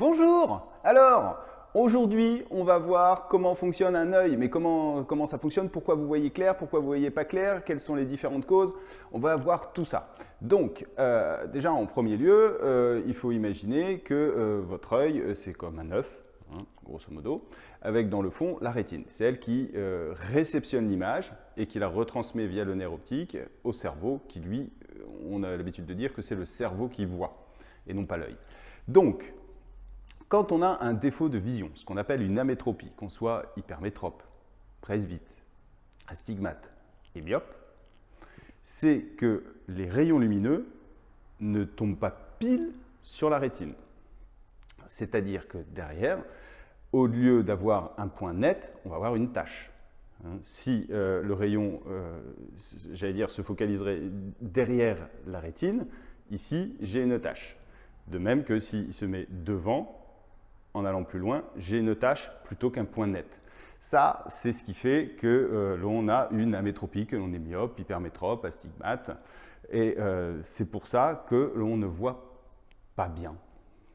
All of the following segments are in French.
Bonjour Alors, aujourd'hui, on va voir comment fonctionne un œil, mais comment, ça fonctionne, pourquoi vous voyez clair, pourquoi vous voyez pas clair, quelles sont les différentes causes? On va voir tout ça. Donc, euh, déjà, en premier lieu, euh, il faut imaginer que euh, votre œil, c'est comme un œuf, hein, grosso modo, avec dans le fond la rétine. C'est elle qui réceptionne l'image et qui la retransmet via le nerf optique au cerveau, qui lui, on a l'habitude de dire que c'est le cerveau qui voit et non pas l'œil. Quand on a un défaut de vision, ce qu'on appelle une amétropie, qu'on soit hypermétrope, presbyte, astigmate et myope, c'est que les rayons lumineux ne tombent pas pile sur la rétine. C'est-à-dire que derrière, au lieu d'avoir un point net, on va avoir une tache. Hein, si euh, le rayon, euh, j'allais dire, se focaliserait derrière la rétine, ici, j'ai une tache. De même que s'il se met devant, en allant plus loin, j'ai une tâche plutôt qu'un point net. Ça, c'est ce qui fait que euh, l'on a une amétropie, que l'on est myope, hypermétrope, astigmate. Et euh, c'est pour ça que l'on ne voit pas bien.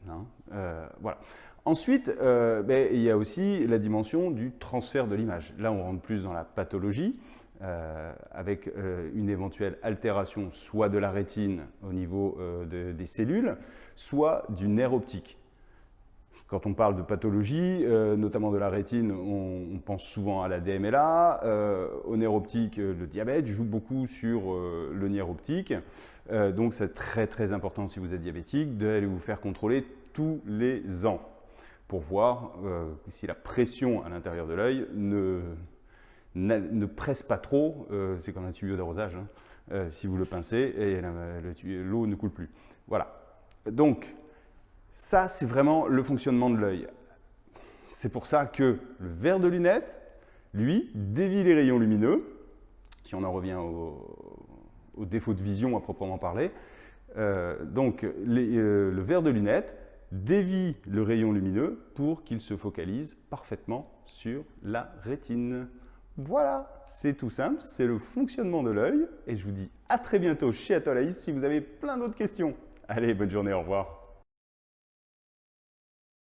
Hein. Euh, voilà. Ensuite, ben, il y a aussi la dimension du transfert de l'image. Là, on rentre plus dans la pathologie, avec une éventuelle altération soit de la rétine au niveau des cellules, soit du nerf optique. Quand on parle de pathologie, euh, notamment de la rétine, on, pense souvent à la DMLA. Euh, au nerf optique, euh, le diabète joue beaucoup sur le nerf optique. donc c'est très très important si vous êtes diabétique d'aller vous faire contrôler tous les ans pour voir si la pression à l'intérieur de l'œil ne, ne, presse pas trop. c'est comme un tuyau d'arrosage. Hein. si vous le pincez, l'eau ne coule plus. Voilà. Donc, ça, c'est vraiment le fonctionnement de l'œil. C'est pour ça que le verre de lunettes, lui, dévie les rayons lumineux, si on en revient au, défaut de vision à proprement parler. Euh, donc, euh, le verre de lunettes dévie le rayon lumineux pour qu'il se focalise parfaitement sur la rétine. Voilà, c'est tout simple, c'est le fonctionnement de l'œil. Et je vous dis à très bientôt chez Atolaïs si vous avez plein d'autres questions. Allez, bonne journée, au revoir.